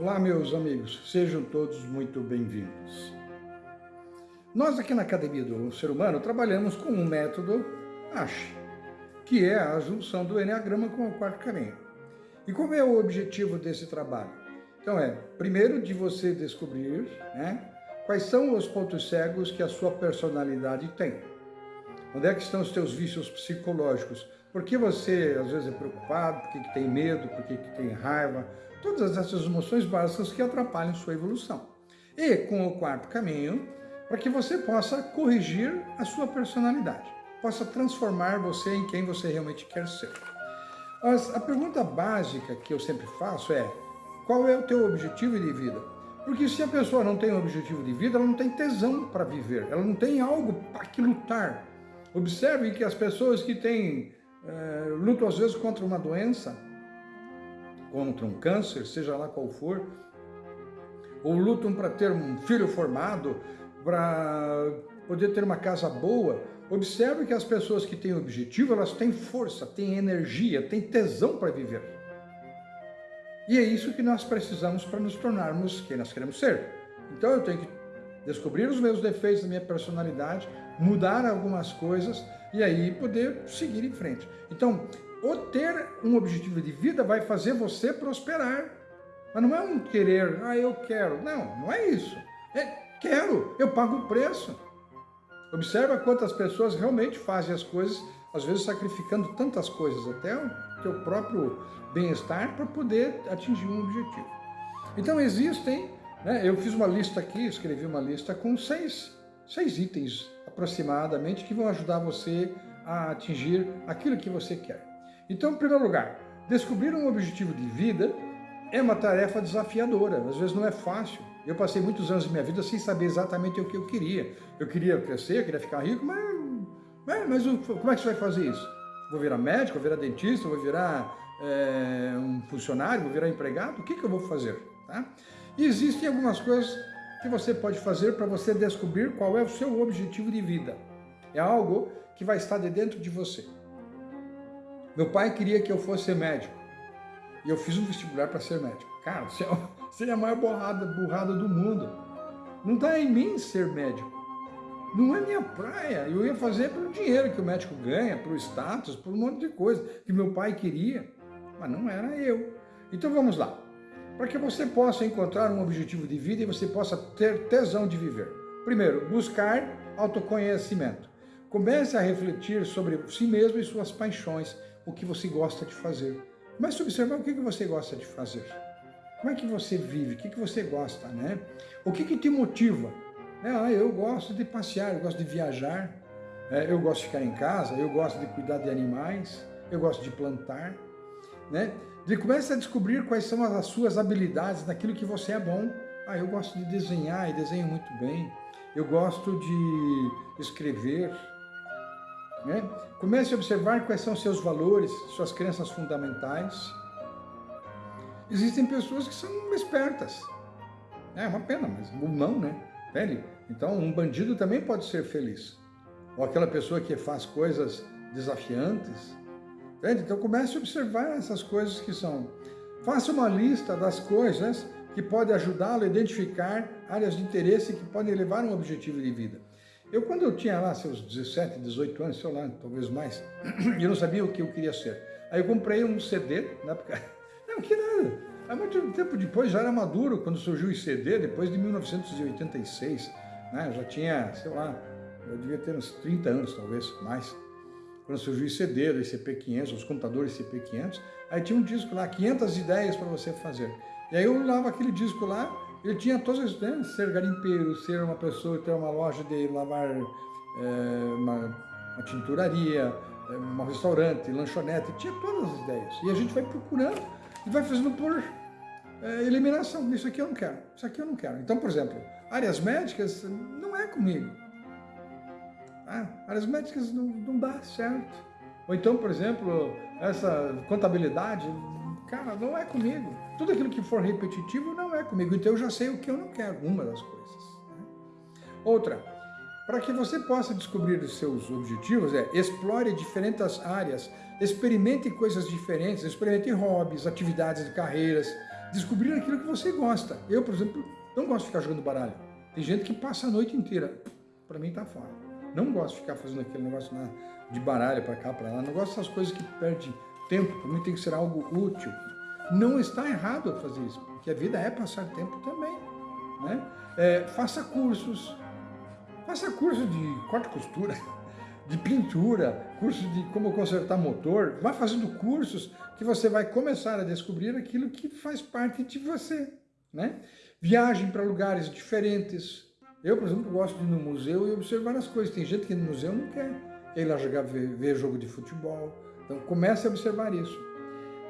Olá, meus amigos, sejam todos muito bem-vindos. Nós aqui na Academia do Ser Humano trabalhamos com um método ASH, que é a junção do Enneagrama com o quarto caminho. E qual é o objetivo desse trabalho? Então é, primeiro, de você descobrir né, quais são os pontos cegos que a sua personalidade tem. Onde é que estão os teus vícios psicológicos? Por que você, às vezes, é preocupado? Por que, que tem medo? Por que, que tem raiva? Todas essas emoções básicas que atrapalham sua evolução. E com o quarto caminho, para que você possa corrigir a sua personalidade, possa transformar você em quem você realmente quer ser. Mas a pergunta básica que eu sempre faço é, qual é o teu objetivo de vida? Porque se a pessoa não tem um objetivo de vida, ela não tem tesão para viver, ela não tem algo para que lutar. Observe que as pessoas que têm, é, lutam às vezes contra uma doença, contra um câncer, seja lá qual for, ou lutam para ter um filho formado, para poder ter uma casa boa, observe que as pessoas que têm objetivo, elas têm força, têm energia, têm tesão para viver. E é isso que nós precisamos para nos tornarmos quem nós queremos ser. Então eu tenho que descobrir os meus defeitos da minha personalidade, mudar algumas coisas e aí poder seguir em frente. Então, o ter um objetivo de vida vai fazer você prosperar. Mas não é um querer, ah, eu quero. Não, não é isso. É quero, eu pago o preço. Observa quantas pessoas realmente fazem as coisas, às vezes sacrificando tantas coisas, até o teu próprio bem-estar, para poder atingir um objetivo. Então existem, eu fiz uma lista aqui, escrevi uma lista com seis, seis itens aproximadamente que vão ajudar você a atingir aquilo que você quer. Então, em primeiro lugar, descobrir um objetivo de vida é uma tarefa desafiadora, às vezes não é fácil. Eu passei muitos anos da minha vida sem saber exatamente o que eu queria. Eu queria crescer, eu queria ficar rico, mas, mas, mas como é que você vai fazer isso? Vou virar médico, vou virar dentista, vou virar é, um funcionário, vou virar empregado? O que, que eu vou fazer? Tá? Existem algumas coisas que você pode fazer para você descobrir qual é o seu objetivo de vida. É algo que vai estar de dentro de você. Meu pai queria que eu fosse médico. E eu fiz um vestibular para ser médico. Cara, seria é a maior burrada, burrada do mundo. Não está em mim ser médico. Não é minha praia. Eu ia fazer pelo dinheiro que o médico ganha, pelo status, por um monte de coisa que meu pai queria. Mas não era eu. Então vamos lá. Para que você possa encontrar um objetivo de vida e você possa ter tesão de viver. Primeiro, buscar autoconhecimento. Comece a refletir sobre si mesmo e suas paixões o que você gosta de fazer. Comece a observar o que você gosta de fazer. Como é que você vive? O que você gosta, né? O que, que te motiva? É, ah, eu gosto de passear, eu gosto de viajar, é, eu gosto de ficar em casa, eu gosto de cuidar de animais, eu gosto de plantar, né? De comece a descobrir quais são as suas habilidades naquilo que você é bom. Ah, eu gosto de desenhar e desenho muito bem. Eu gosto de escrever, né? Comece a observar quais são seus valores, suas crenças fundamentais. Existem pessoas que são espertas. É uma pena, mas não, né? Entende? Então, um bandido também pode ser feliz. Ou aquela pessoa que faz coisas desafiantes. Entende? Então, comece a observar essas coisas que são. Faça uma lista das coisas que podem ajudá-lo a identificar áreas de interesse que podem levar a um objetivo de vida. Eu, quando eu tinha lá seus 17, 18 anos, sei lá, talvez mais, eu não sabia o que eu queria ser. Aí eu comprei um CD, na época, não, que nada. Há muito tempo depois, já era maduro, quando surgiu o CD, depois de 1986, né? Eu já tinha, sei lá, eu devia ter uns 30 anos, talvez, mais. Quando surgiu o CD, o ICP-500, os computadores ICP-500, aí tinha um disco lá, 500 ideias para você fazer. E aí eu olhava aquele disco lá, ele tinha todas as né, ser garimpeiro, ser uma pessoa, ter uma loja de lavar, é, uma, uma tinturaria, é, um restaurante, lanchonete, tinha todas as ideias. E a gente vai procurando e vai fazendo por é, eliminação. Isso aqui eu não quero, isso aqui eu não quero. Então, por exemplo, áreas médicas não é comigo. Ah, áreas médicas não, não dá certo. Ou então, por exemplo, essa contabilidade, cara, não é comigo. Tudo aquilo que for repetitivo não é comigo, então eu já sei o que eu não quero, uma das coisas. Né? Outra, para que você possa descobrir os seus objetivos, é explore diferentes áreas, experimente coisas diferentes, experimente hobbies, atividades de carreiras, descobrir aquilo que você gosta. Eu, por exemplo, não gosto de ficar jogando baralho. Tem gente que passa a noite inteira. Para mim tá fora. Não gosto de ficar fazendo aquele negócio de baralho para cá, para lá. Não gosto dessas coisas que perde tempo. Para mim tem que ser algo útil. Não está errado fazer isso, porque a vida é passar tempo também. Né? É, faça cursos. Faça curso de corte costura, de pintura, curso de como consertar motor. Vá fazendo cursos que você vai começar a descobrir aquilo que faz parte de você. Né? Viagem para lugares diferentes. Eu, por exemplo, gosto de ir no museu e observar as coisas. Tem gente que no museu não quer, ir lá jogar, ver, ver jogo de futebol. Então comece a observar isso.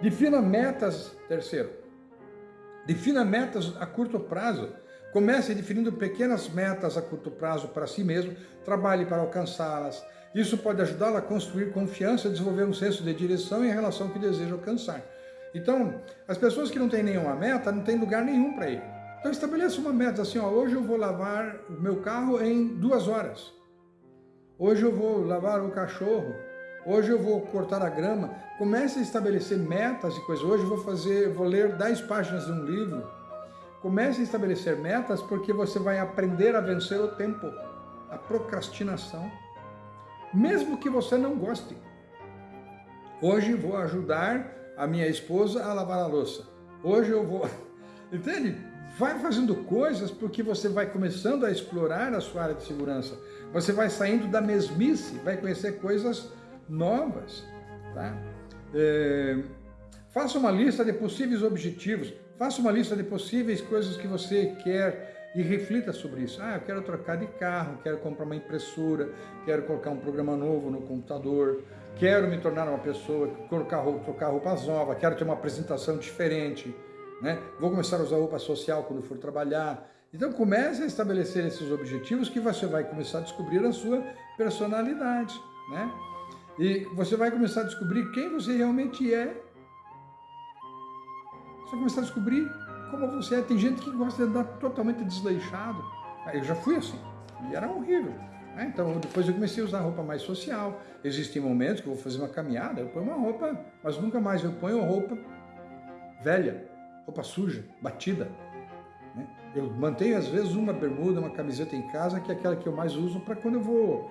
Defina metas, terceiro. Defina metas a curto prazo. Comece definindo pequenas metas a curto prazo para si mesmo, trabalhe para alcançá-las. Isso pode ajudá-lo a construir confiança, desenvolver um senso de direção em relação ao que deseja alcançar. Então, as pessoas que não têm nenhuma meta, não têm lugar nenhum para ir. Então estabeleça uma meta assim, ó, hoje eu vou lavar o meu carro em duas horas. Hoje eu vou lavar o cachorro. Hoje eu vou cortar a grama. Comece a estabelecer metas e coisas. Hoje eu vou fazer, vou ler 10 páginas de um livro. Comece a estabelecer metas porque você vai aprender a vencer o tempo, a procrastinação. Mesmo que você não goste. Hoje vou ajudar a minha esposa a lavar a louça. Hoje eu vou... Entende? Vai fazendo coisas porque você vai começando a explorar a sua área de segurança. Você vai saindo da mesmice, vai conhecer coisas novas. Tá? É, faça uma lista de possíveis objetivos, faça uma lista de possíveis coisas que você quer e reflita sobre isso. Ah, eu quero trocar de carro, quero comprar uma impressora, quero colocar um programa novo no computador, quero me tornar uma pessoa, colocar, trocar roupas novas, quero ter uma apresentação diferente, né? Vou começar a usar roupa social quando for trabalhar. Então comece a estabelecer esses objetivos que você vai começar a descobrir a sua personalidade, né? E você vai começar a descobrir quem você realmente é. Você vai começar a descobrir como você é. Tem gente que gosta de andar totalmente desleixado. Ah, eu já fui assim, e era horrível. Né? Então, depois eu comecei a usar roupa mais social. Existem momentos que eu vou fazer uma caminhada, eu ponho uma roupa, mas nunca mais eu ponho roupa velha, roupa suja, batida. Né? Eu mantenho às vezes uma bermuda, uma camiseta em casa, que é aquela que eu mais uso para quando eu vou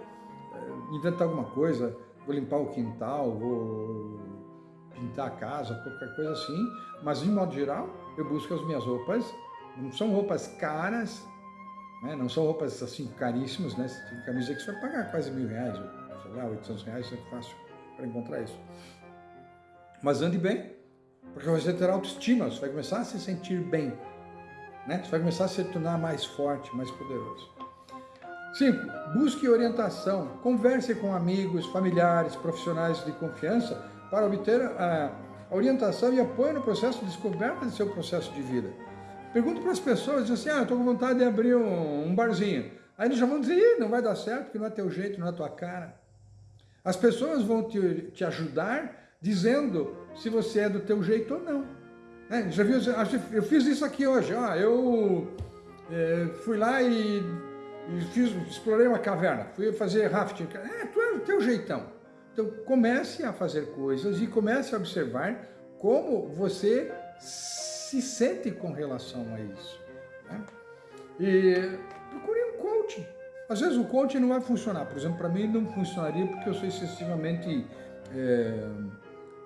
é, inventar alguma coisa, vou limpar o quintal, vou pintar a casa, qualquer coisa assim. Mas, de modo geral, eu busco as minhas roupas, não são roupas caras, né? não são roupas assim caríssimas, né? Tem camisa que você vai pagar quase mil reais, sei lá, 800 reais, é fácil para encontrar isso. Mas ande bem, porque você terá autoestima, você vai começar a se sentir bem. Né? Você vai começar a se tornar mais forte, mais poderoso. 5. Busque orientação. Converse com amigos, familiares, profissionais de confiança para obter a orientação e apoio no processo de descoberta de seu processo de vida. Pergunte para as pessoas, diz assim, ah, estou com vontade de abrir um, um barzinho. Aí eles já vão dizer, não vai dar certo, porque não é teu jeito, não é tua cara. As pessoas vão te, te ajudar dizendo se você é do teu jeito ou não. Né? Já viu? Eu fiz isso aqui hoje. Ó, eu é, fui lá e, e, fiz, explorei uma caverna. Fui fazer rafting. É, tu é do teu jeitão. Então comece a fazer coisas e comece a observar como você se sente com relação a isso. Né? E procure um coach. Às vezes o coach não vai funcionar. Por exemplo, para mim não funcionaria porque eu sou excessivamente... É,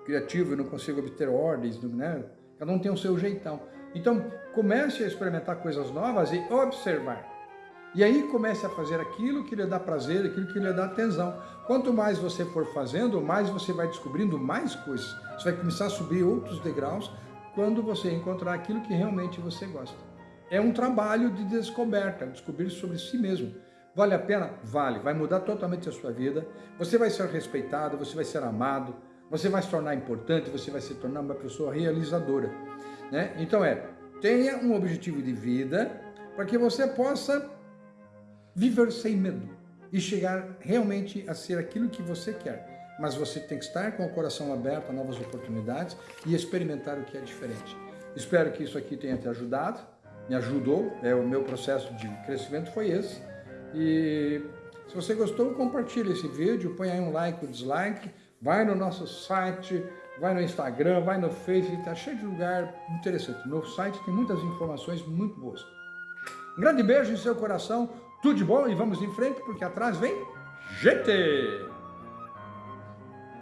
criativo, eu não consigo obter ordens, né? Cada um tem o seu jeitão. Então, comece a experimentar coisas novas e observar. E aí comece a fazer aquilo que lhe dá prazer, aquilo que lhe dá atenção. Quanto mais você for fazendo, mais você vai descobrindo mais coisas. Você vai começar a subir outros degraus quando você encontrar aquilo que realmente você gosta. É um trabalho de descoberta, descobrir sobre si mesmo. Vale a pena? Vale. Vai mudar totalmente a sua vida. Você vai ser respeitado, você vai ser amado, você vai se tornar importante, você vai se tornar uma pessoa realizadora. Né? Então é, tenha um objetivo de vida para que você possa viver sem medo e chegar realmente a ser aquilo que você quer. Mas você tem que estar com o coração aberto a novas oportunidades e experimentar o que é diferente. Espero que isso aqui tenha te ajudado, me ajudou, é o meu processo de crescimento foi esse. E se você gostou, compartilhe esse vídeo, põe aí um like ou dislike, Vai no nosso site, vai no Instagram, vai no Facebook, está cheio de lugar interessante. No site tem muitas informações muito boas. Um grande beijo em seu coração, tudo de bom e vamos em frente, porque atrás vem gente!